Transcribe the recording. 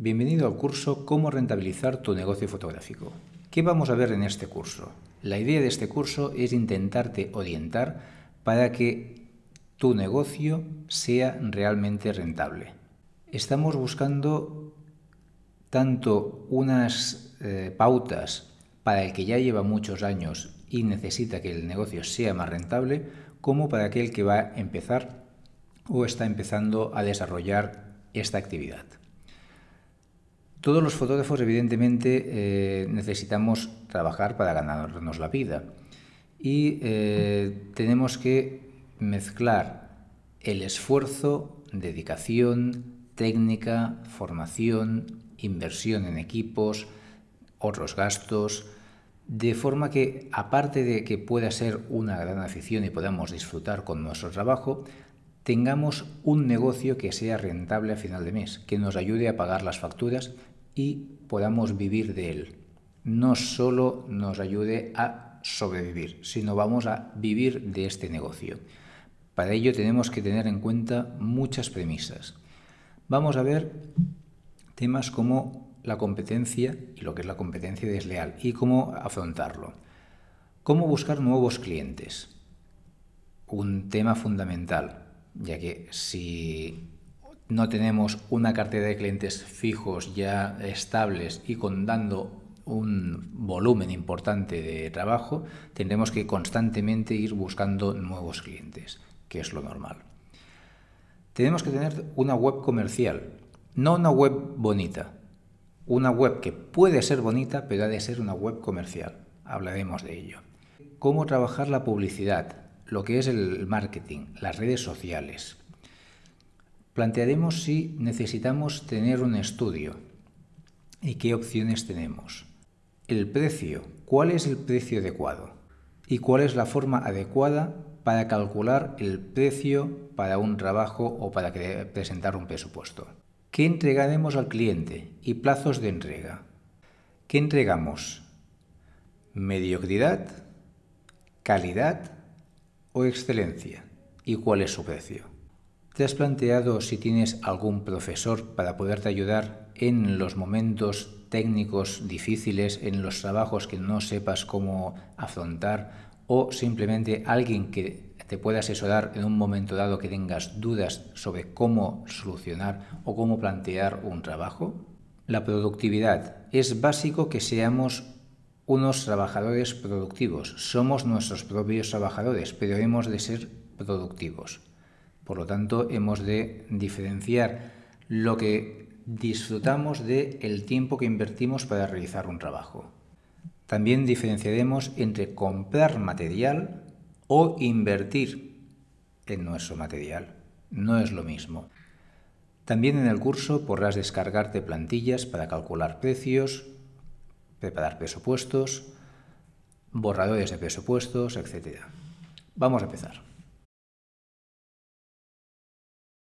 Bienvenido al curso Cómo rentabilizar tu negocio fotográfico. ¿Qué vamos a ver en este curso? La idea de este curso es intentarte orientar para que tu negocio sea realmente rentable. Estamos buscando tanto unas eh, pautas para el que ya lleva muchos años y necesita que el negocio sea más rentable, como para aquel que va a empezar o está empezando a desarrollar esta actividad. Todos los fotógrafos, evidentemente, eh, necesitamos trabajar para ganarnos la vida. Y eh, tenemos que mezclar el esfuerzo, dedicación, técnica, formación, inversión en equipos, otros gastos, de forma que, aparte de que pueda ser una gran afición y podamos disfrutar con nuestro trabajo, tengamos un negocio que sea rentable a final de mes, que nos ayude a pagar las facturas y podamos vivir de él. No solo nos ayude a sobrevivir, sino vamos a vivir de este negocio. Para ello tenemos que tener en cuenta muchas premisas. Vamos a ver temas como la competencia y lo que es la competencia desleal y cómo afrontarlo. Cómo buscar nuevos clientes. Un tema fundamental, ya que si no tenemos una cartera de clientes fijos ya estables y con dando un volumen importante de trabajo, tendremos que constantemente ir buscando nuevos clientes, que es lo normal. Tenemos que tener una web comercial, no una web bonita, una web que puede ser bonita, pero ha de ser una web comercial. Hablaremos de ello. Cómo trabajar la publicidad, lo que es el marketing, las redes sociales. Plantearemos si necesitamos tener un estudio y qué opciones tenemos. El precio, ¿cuál es el precio adecuado? ¿Y cuál es la forma adecuada para calcular el precio para un trabajo o para presentar un presupuesto? ¿Qué entregaremos al cliente y plazos de entrega? ¿Qué entregamos? ¿Mediocridad, calidad o excelencia? ¿Y cuál es su precio? ¿Te has planteado si tienes algún profesor para poderte ayudar en los momentos técnicos difíciles, en los trabajos que no sepas cómo afrontar o simplemente alguien que te pueda asesorar en un momento dado que tengas dudas sobre cómo solucionar o cómo plantear un trabajo? La productividad. Es básico que seamos unos trabajadores productivos. Somos nuestros propios trabajadores, pero hemos de ser productivos. Por lo tanto, hemos de diferenciar lo que disfrutamos del el tiempo que invertimos para realizar un trabajo. También diferenciaremos entre comprar material o invertir en nuestro material. No es lo mismo. También en el curso podrás descargarte plantillas para calcular precios, preparar presupuestos, borradores de presupuestos, etc. Vamos a empezar.